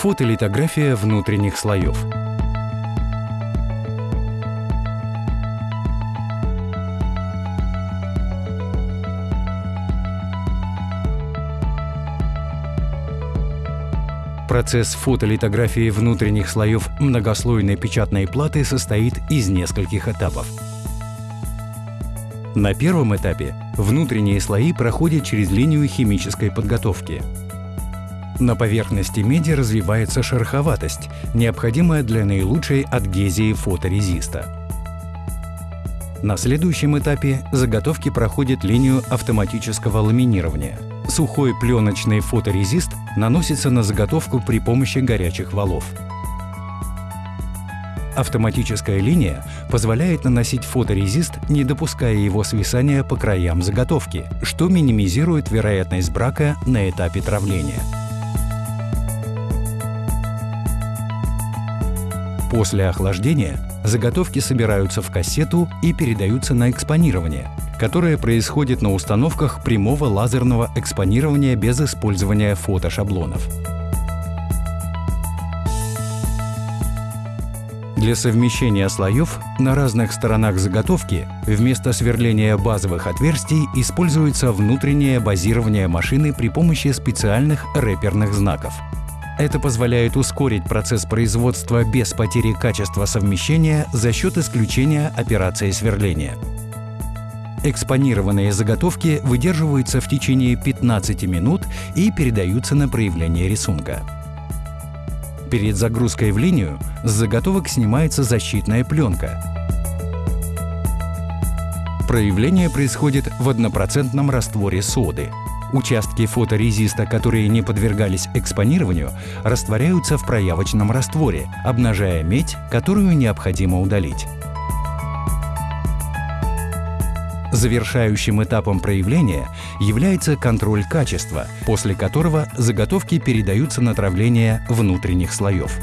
Фотолитография внутренних слоев. Процесс фотолитографии внутренних слоев многослойной печатной платы состоит из нескольких этапов. На первом этапе внутренние слои проходят через линию химической подготовки. На поверхности меди развивается шероховатость, необходимая для наилучшей адгезии фоторезиста. На следующем этапе заготовки проходят линию автоматического ламинирования. Сухой пленочный фоторезист наносится на заготовку при помощи горячих валов. Автоматическая линия позволяет наносить фоторезист, не допуская его свисания по краям заготовки, что минимизирует вероятность брака на этапе травления. После охлаждения заготовки собираются в кассету и передаются на экспонирование, которое происходит на установках прямого лазерного экспонирования без использования фотошаблонов. Для совмещения слоев на разных сторонах заготовки вместо сверления базовых отверстий используется внутреннее базирование машины при помощи специальных рэперных знаков – это позволяет ускорить процесс производства без потери качества совмещения за счет исключения операции сверления. Экспонированные заготовки выдерживаются в течение 15 минут и передаются на проявление рисунка. Перед загрузкой в линию с заготовок снимается защитная пленка. Проявление происходит в однопроцентном растворе соды. Участки фоторезиста, которые не подвергались экспонированию, растворяются в проявочном растворе, обнажая медь, которую необходимо удалить. Завершающим этапом проявления является контроль качества, после которого заготовки передаются на травление внутренних слоев.